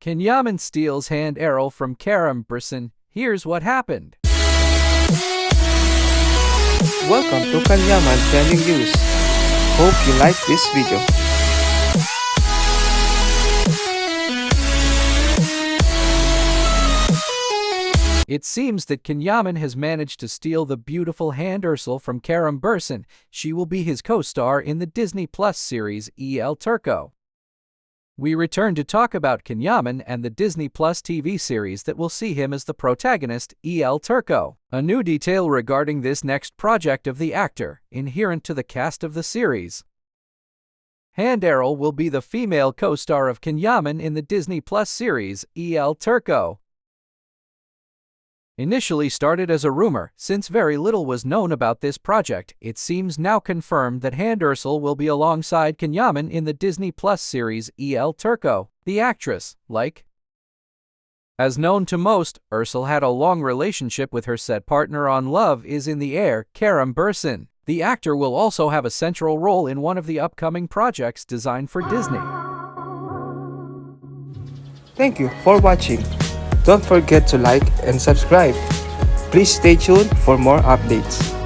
Can Yaman steals Hande Erçel from Kerem Bürsin. Here's what happened. Welcome to Can Yaman Trending News. Hope you like this video. It seems that Can Yaman has managed to steal the beautiful Hande Erçel from Kerem Bürsin. She will be his co-star in the Disney Plus series El Turco. We return to talk about Can Yaman and the Disney Plus TV series that will see him as the protagonist, El Turco. A new detail regarding this next project of the actor, inherent to the cast of the series. Hande Erçel will be the female co-star of Can Yaman in the Disney Plus series, El Turco initially started as a rumor, since very little was known about this project, it seems now confirmed that Hande Erçel will be alongside Can Yaman in the Disney Plus series El Turco. The actress, like as known to most, Erçel had a long relationship with her set partner on Love is in the Air, Kerem Bürsin. The actor will also have a central role in one of the upcoming projects designed for Disney. Thank you for watching. Don't forget to like and subscribe. Please stay tuned for more updates.